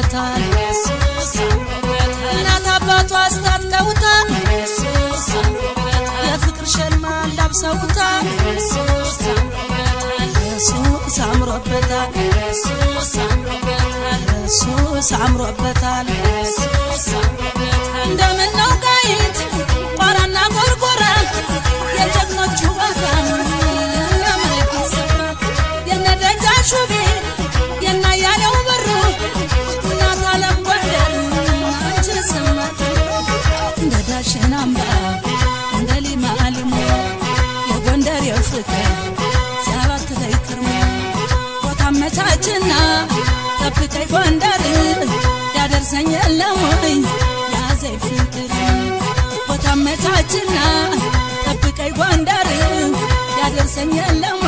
አድርገውታል። እናት አባቷ አስታለውታል። የፍቅር ሸማ ላብሰውታል። ኢየሱስ አምሮበታል። ኢየሱስ አምሮበታል። እንደምን ነው ቃይት ቋራና ጎርጎራ እስከ ጎንደር ያደርሰኛል ለሞኝ ያዘኝ ፍቅር ቦታ አመቻችና ጠብቀኝ ጎንደር ያደርሰኛል ለሞኝ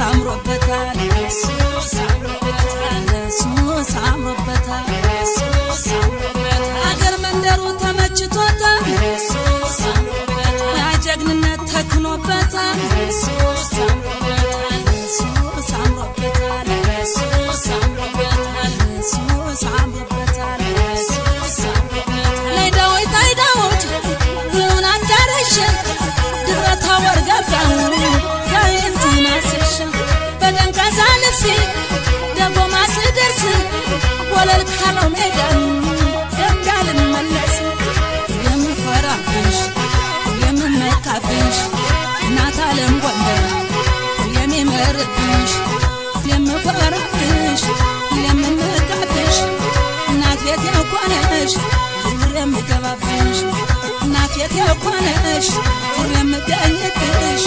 አምሮበታል ሱስ አምሮበታል አገር መንደሩ ተመችቶታል ጀግንነት ተክኖበታል። ወለል ካለው ሜዳ እንዳልመለስ የምኮራብሽ የምመካብሽ እናት አለም ጎንደር የምመርብሽ ቤት የኮነሽ ዙር የምገባብሽ።